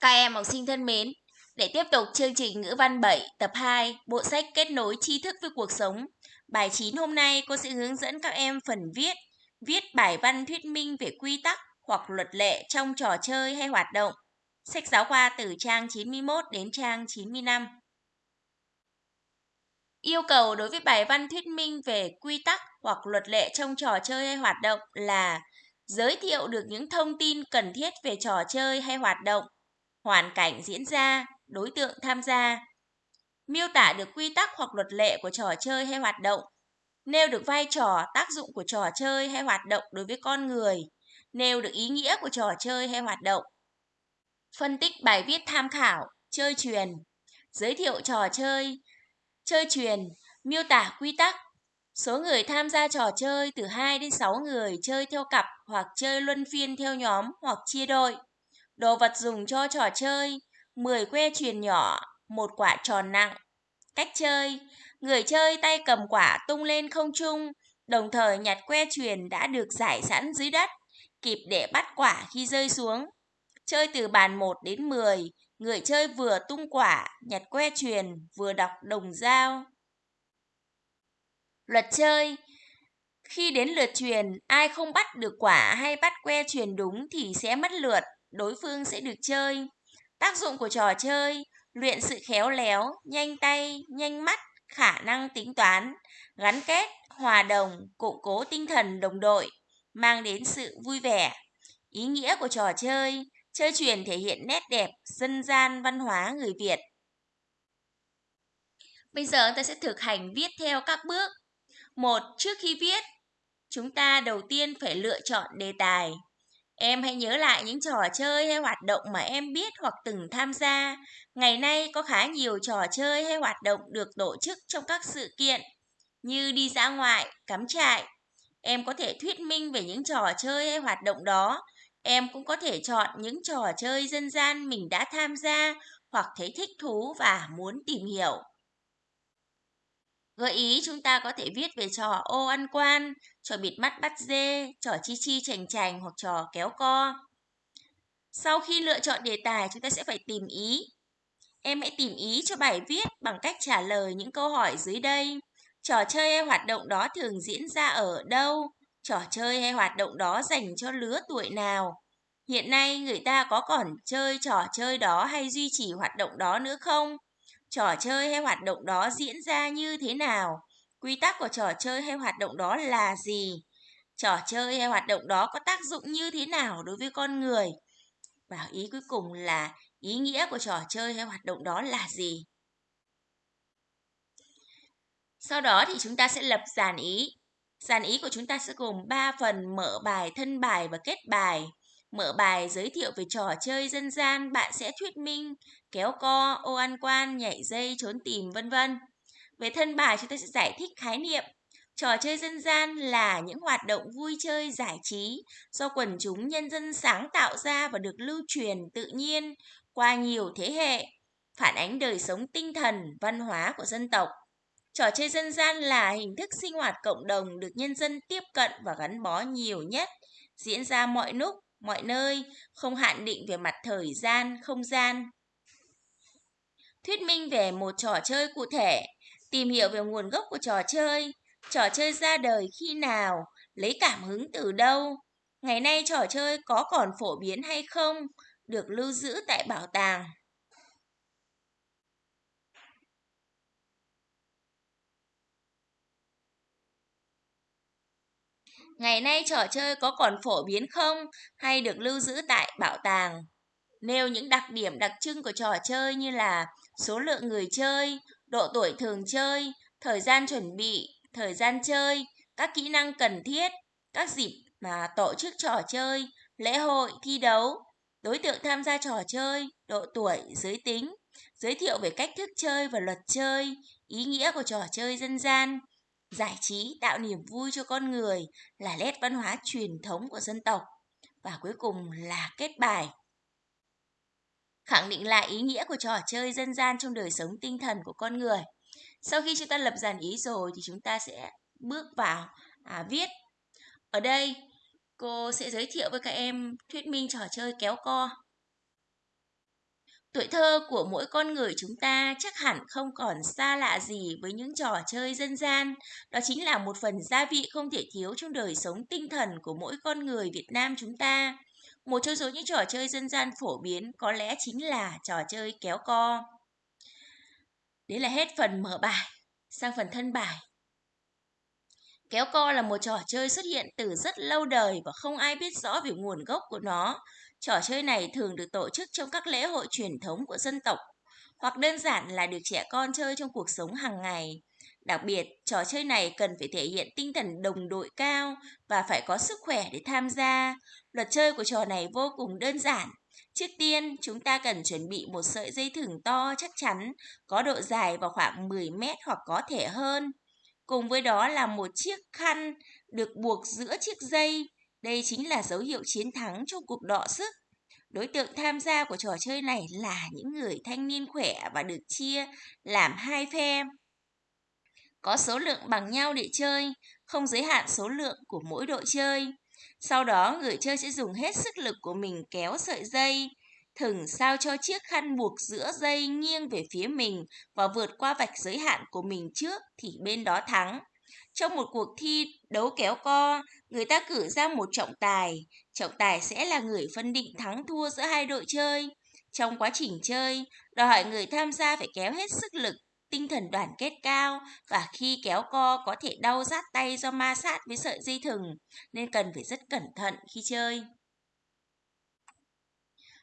Các em học sinh thân mến, để tiếp tục chương trình ngữ văn 7 tập 2, bộ sách kết nối tri thức với cuộc sống. Bài 9 hôm nay cô sẽ hướng dẫn các em phần viết, viết bài văn thuyết minh về quy tắc hoặc luật lệ trong trò chơi hay hoạt động. Sách giáo khoa từ trang 91 đến trang 95. Yêu cầu đối với bài văn thuyết minh về quy tắc hoặc luật lệ trong trò chơi hay hoạt động là giới thiệu được những thông tin cần thiết về trò chơi hay hoạt động, hoàn cảnh diễn ra, đối tượng tham gia, miêu tả được quy tắc hoặc luật lệ của trò chơi hay hoạt động, nêu được vai trò, tác dụng của trò chơi hay hoạt động đối với con người, nêu được ý nghĩa của trò chơi hay hoạt động. Phân tích bài viết tham khảo, chơi truyền, giới thiệu trò chơi, chơi truyền, miêu tả quy tắc. Số người tham gia trò chơi từ 2 đến 6 người chơi theo cặp hoặc chơi luân phiên theo nhóm hoặc chia đội Đồ vật dùng cho trò chơi, 10 que truyền nhỏ, một quả tròn nặng. Cách chơi, người chơi tay cầm quả tung lên không trung, đồng thời nhặt que truyền đã được giải sẵn dưới đất, kịp để bắt quả khi rơi xuống. Chơi từ bàn 1 đến 10, người chơi vừa tung quả, nhặt que truyền, vừa đọc đồng dao. Luật chơi Khi đến lượt truyền, ai không bắt được quả hay bắt que truyền đúng thì sẽ mất lượt, đối phương sẽ được chơi. Tác dụng của trò chơi, luyện sự khéo léo, nhanh tay, nhanh mắt, khả năng tính toán, gắn kết, hòa đồng, củng cố tinh thần đồng đội, mang đến sự vui vẻ. Ý nghĩa của trò chơi, chơi truyền thể hiện nét đẹp, dân gian, văn hóa người Việt. Bây giờ ta sẽ thực hành viết theo các bước. Một, trước khi viết, chúng ta đầu tiên phải lựa chọn đề tài. Em hãy nhớ lại những trò chơi hay hoạt động mà em biết hoặc từng tham gia. Ngày nay có khá nhiều trò chơi hay hoạt động được tổ chức trong các sự kiện như đi dã ngoại, cắm trại. Em có thể thuyết minh về những trò chơi hay hoạt động đó. Em cũng có thể chọn những trò chơi dân gian mình đã tham gia hoặc thấy thích thú và muốn tìm hiểu. Gợi ý chúng ta có thể viết về trò ô ăn quan, trò bịt mắt bắt dê, trò chi chi chành chành hoặc trò kéo co. Sau khi lựa chọn đề tài, chúng ta sẽ phải tìm ý. Em hãy tìm ý cho bài viết bằng cách trả lời những câu hỏi dưới đây. Trò chơi hay hoạt động đó thường diễn ra ở đâu? Trò chơi hay hoạt động đó dành cho lứa tuổi nào? Hiện nay người ta có còn chơi trò chơi đó hay duy trì hoạt động đó nữa không? Trò chơi hay hoạt động đó diễn ra như thế nào? Quy tắc của trò chơi hay hoạt động đó là gì? Trò chơi hay hoạt động đó có tác dụng như thế nào đối với con người? Và ý cuối cùng là ý nghĩa của trò chơi hay hoạt động đó là gì? Sau đó thì chúng ta sẽ lập dàn ý. Dàn ý của chúng ta sẽ gồm 3 phần mở bài, thân bài và kết bài. Mở bài giới thiệu về trò chơi dân gian, bạn sẽ thuyết minh, kéo co, ô ăn quan, nhảy dây, trốn tìm, vân vân. Về thân bài chúng ta sẽ giải thích khái niệm. Trò chơi dân gian là những hoạt động vui chơi giải trí do quần chúng nhân dân sáng tạo ra và được lưu truyền tự nhiên qua nhiều thế hệ, phản ánh đời sống tinh thần, văn hóa của dân tộc. Trò chơi dân gian là hình thức sinh hoạt cộng đồng được nhân dân tiếp cận và gắn bó nhiều nhất, diễn ra mọi lúc, mọi nơi, không hạn định về mặt thời gian, không gian. Thuyết minh về một trò chơi cụ thể, tìm hiểu về nguồn gốc của trò chơi, trò chơi ra đời khi nào, lấy cảm hứng từ đâu, ngày nay trò chơi có còn phổ biến hay không, được lưu giữ tại bảo tàng. Ngày nay trò chơi có còn phổ biến không hay được lưu giữ tại bảo tàng? Nêu những đặc điểm đặc trưng của trò chơi như là số lượng người chơi, độ tuổi thường chơi, thời gian chuẩn bị, thời gian chơi, các kỹ năng cần thiết, các dịp mà tổ chức trò chơi, lễ hội, thi đấu, đối tượng tham gia trò chơi, độ tuổi, giới tính, giới thiệu về cách thức chơi và luật chơi, ý nghĩa của trò chơi dân gian, giải trí tạo niềm vui cho con người là nét văn hóa truyền thống của dân tộc. Và cuối cùng là kết bài. Khẳng định lại ý nghĩa của trò chơi dân gian trong đời sống tinh thần của con người. Sau khi chúng ta lập dàn ý rồi thì chúng ta sẽ bước vào à, viết. Ở đây cô sẽ giới thiệu với các em thuyết minh trò chơi kéo co. Tuổi thơ của mỗi con người chúng ta chắc hẳn không còn xa lạ gì với những trò chơi dân gian. Đó chính là một phần gia vị không thể thiếu trong đời sống tinh thần của mỗi con người Việt Nam chúng ta. Một trong số những trò chơi dân gian phổ biến có lẽ chính là trò chơi kéo co. Đấy là hết phần mở bài, sang phần thân bài. Kéo co là một trò chơi xuất hiện từ rất lâu đời và không ai biết rõ về nguồn gốc của nó. Trò chơi này thường được tổ chức trong các lễ hội truyền thống của dân tộc, hoặc đơn giản là được trẻ con chơi trong cuộc sống hàng ngày. Đặc biệt, trò chơi này cần phải thể hiện tinh thần đồng đội cao và phải có sức khỏe để tham gia. Luật chơi của trò này vô cùng đơn giản. Trước tiên, chúng ta cần chuẩn bị một sợi dây thừng to chắc chắn, có độ dài vào khoảng 10 mét hoặc có thể hơn. Cùng với đó là một chiếc khăn được buộc giữa chiếc dây. Đây chính là dấu hiệu chiến thắng trong cuộc đọ sức. Đối tượng tham gia của trò chơi này là những người thanh niên khỏe và được chia làm hai phe. Có số lượng bằng nhau để chơi, không giới hạn số lượng của mỗi đội chơi. Sau đó, người chơi sẽ dùng hết sức lực của mình kéo sợi dây, thừng sao cho chiếc khăn buộc giữa dây nghiêng về phía mình và vượt qua vạch giới hạn của mình trước thì bên đó thắng. Trong một cuộc thi đấu kéo co, người ta cử ra một trọng tài. Trọng tài sẽ là người phân định thắng thua giữa hai đội chơi. Trong quá trình chơi, đòi hỏi người tham gia phải kéo hết sức lực, tinh thần đoàn kết cao và khi kéo co có thể đau rát tay do ma sát với sợi dây thừng, nên cần phải rất cẩn thận khi chơi.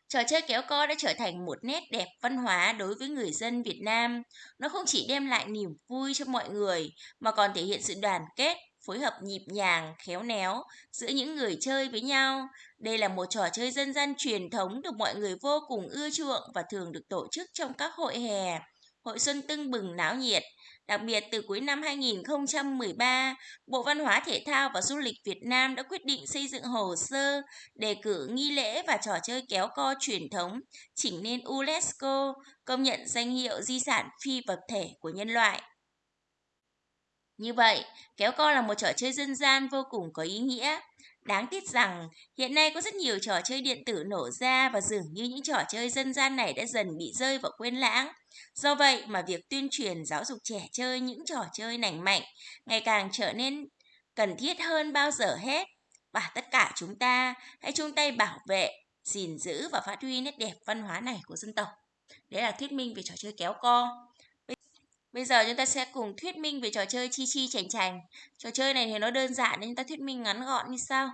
Trò chơi kéo co đã trở thành một nét đẹp văn hóa đối với người dân Việt Nam. Nó không chỉ đem lại niềm vui cho mọi người, mà còn thể hiện sự đoàn kết, phối hợp nhịp nhàng, khéo léo giữa những người chơi với nhau. Đây là một trò chơi dân gian truyền thống được mọi người vô cùng ưa chuộng và thường được tổ chức trong các hội hè, hội xuân tưng bừng náo nhiệt. Đặc biệt từ cuối năm 2013, Bộ Văn hóa Thể thao và Du lịch Việt Nam đã quyết định xây dựng hồ sơ đề cử nghi lễ và trò chơi kéo co truyền thống chỉnh nên UNESCO công nhận danh hiệu di sản phi vật thể của nhân loại. Như vậy, kéo co là một trò chơi dân gian vô cùng có ý nghĩa. Đáng tiếc rằng, hiện nay có rất nhiều trò chơi điện tử nổ ra và dường như những trò chơi dân gian này đã dần bị rơi vào quên lãng. Do vậy mà việc tuyên truyền giáo dục trẻ chơi những trò chơi lành mạnh ngày càng trở nên cần thiết hơn bao giờ hết. Và tất cả chúng ta hãy chung tay bảo vệ, gìn giữ và phát huy nét đẹp văn hóa này của dân tộc. Đấy là thuyết minh về trò chơi kéo co. Bây giờ chúng ta sẽ cùng thuyết minh về trò chơi chi chi chành chành. Trò chơi này thì nó đơn giản nên chúng ta thuyết minh ngắn gọn như sau.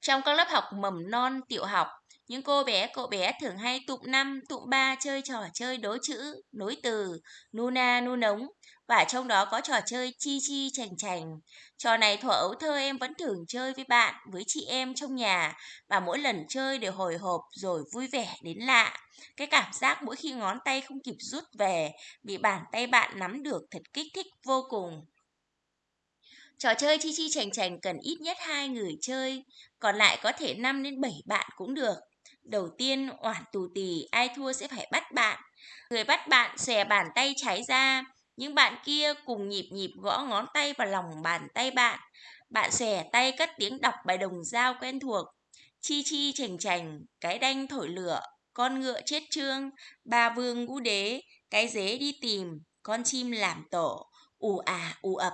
Trong các lớp học mầm non, tiểu học, những cô bé, cậu bé thường hay tụng năm, tụng ba chơi trò chơi đố chữ, nối từ, nu na, nu nống. Và trong đó có trò chơi chi chi chành chành. Trò này thuở ấu thơ em vẫn thường chơi với bạn, với chị em trong nhà. Và mỗi lần chơi đều hồi hộp rồi vui vẻ đến lạ. Cái cảm giác mỗi khi ngón tay không kịp rút về, bị bàn tay bạn nắm được thật kích thích vô cùng. Trò chơi chi chi chành chành cần ít nhất hai người chơi, còn lại có thể 5 đến 7 bạn cũng được. Đầu tiên, oản tù tì, ai thua sẽ phải bắt bạn. Người bắt bạn xòe bàn tay trái ra, những bạn kia cùng nhịp nhịp gõ ngón tay vào lòng bàn tay bạn. Bạn xòe tay cất tiếng đọc bài đồng dao quen thuộc. Chi chi chành chành, cái đanh thổi lửa, con ngựa chết trương, ba vương ngũ đế, cái dế đi tìm, con chim làm tổ, ù à ù ập.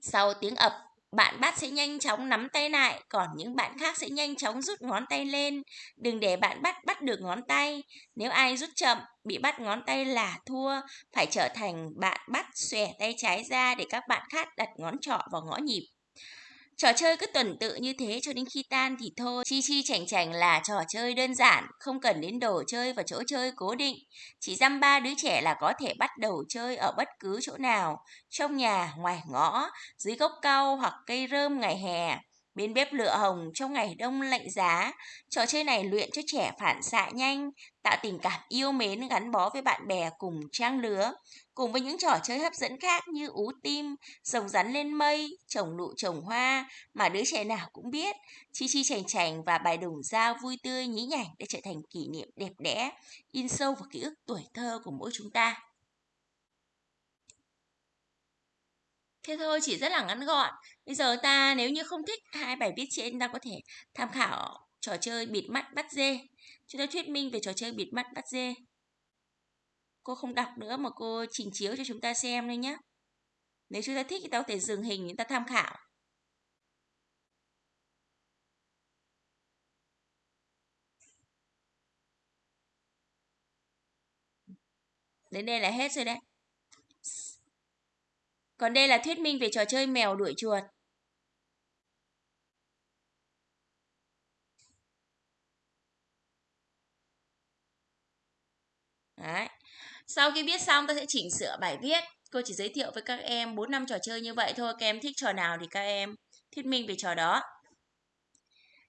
Sau tiếng ập, bạn bắt sẽ nhanh chóng nắm tay lại, còn những bạn khác sẽ nhanh chóng rút ngón tay lên. Đừng để bạn bắt bắt được ngón tay. Nếu ai rút chậm, bị bắt ngón tay là thua, phải trở thành bạn bắt xòe tay trái ra để các bạn khác đặt ngón trỏ vào ngõ nhịp. Trò chơi cứ tuần tự như thế cho đến khi tan thì thôi. Chi chi chảnh chảnh là trò chơi đơn giản, không cần đến đồ chơi và chỗ chơi cố định. Chỉ dăm ba đứa trẻ là có thể bắt đầu chơi ở bất cứ chỗ nào, trong nhà, ngoài ngõ, dưới gốc cau hoặc cây rơm ngày hè. Bên bếp lửa hồng trong ngày đông lạnh giá, trò chơi này luyện cho trẻ phản xạ nhanh, tạo tình cảm yêu mến gắn bó với bạn bè cùng trang lứa, cùng với những trò chơi hấp dẫn khác như ú tim, rồng rắn lên mây, trồng nụ trồng hoa mà đứa trẻ nào cũng biết, chi chi chành chành và bài đồng dao vui tươi nhí nhảnh đã trở thành kỷ niệm đẹp đẽ, in sâu vào ký ức tuổi thơ của mỗi chúng ta. Thế thôi, chỉ rất là ngắn gọn. Bây giờ ta nếu như không thích hai bài viết trên ta có thể tham khảo trò chơi bịt mắt bắt dê. Chúng ta thuyết minh về trò chơi bịt mắt bắt dê. Cô không đọc nữa mà cô trình chiếu cho chúng ta xem thôi nhé. Nếu chúng ta thích thì ta có thể dừng hình chúng ta tham khảo. Đến đây là hết rồi đấy. Còn đây là thuyết minh về trò chơi mèo đuổi chuột. Đấy. Sau khi viết xong ta sẽ chỉnh sửa bài viết. Cô chỉ giới thiệu với các em 4 năm trò chơi như vậy thôi. Các em thích trò nào thì các em thuyết minh về trò đó.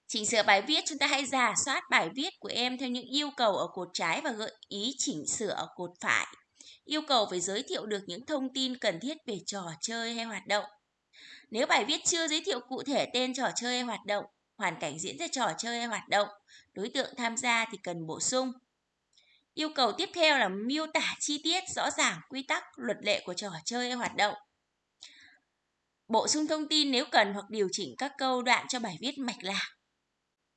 Chỉnh sửa bài viết, chúng ta hãy giả soát bài viết của em theo những yêu cầu ở cột trái và gợi ý chỉnh sửa ở cột phải. Yêu cầu phải giới thiệu được những thông tin cần thiết về trò chơi hay hoạt động. Nếu bài viết chưa giới thiệu cụ thể tên trò chơi hay hoạt động, hoàn cảnh diễn ra trò chơi hay hoạt động, đối tượng tham gia thì cần bổ sung. Yêu cầu tiếp theo là miêu tả chi tiết rõ ràng quy tắc, luật lệ của trò chơi hay hoạt động. Bổ sung thông tin nếu cần hoặc điều chỉnh các câu đoạn cho bài viết mạch lạc.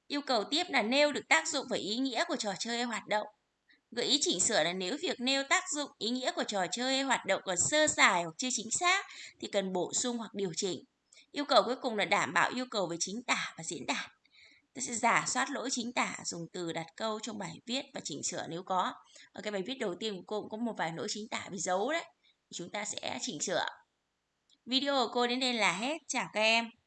Yêu cầu tiếp là nêu được tác dụng và ý nghĩa của trò chơi hay hoạt động. Gợi ý chỉnh sửa là nếu việc nêu tác dụng, ý nghĩa của trò chơi hay hoạt động còn sơ sài hoặc chưa chính xác thì cần bổ sung hoặc điều chỉnh. Yêu cầu cuối cùng là đảm bảo yêu cầu về chính tả và diễn đạt. Ta sẽ giả soát lỗi chính tả, dùng từ đặt câu trong bài viết và chỉnh sửa nếu có. Ở cái bài viết đầu tiên của cô cũng có một vài lỗi chính tả bị giấu đấy. Chúng ta sẽ chỉnh sửa. Video của cô đến đây là hết. Chào các em.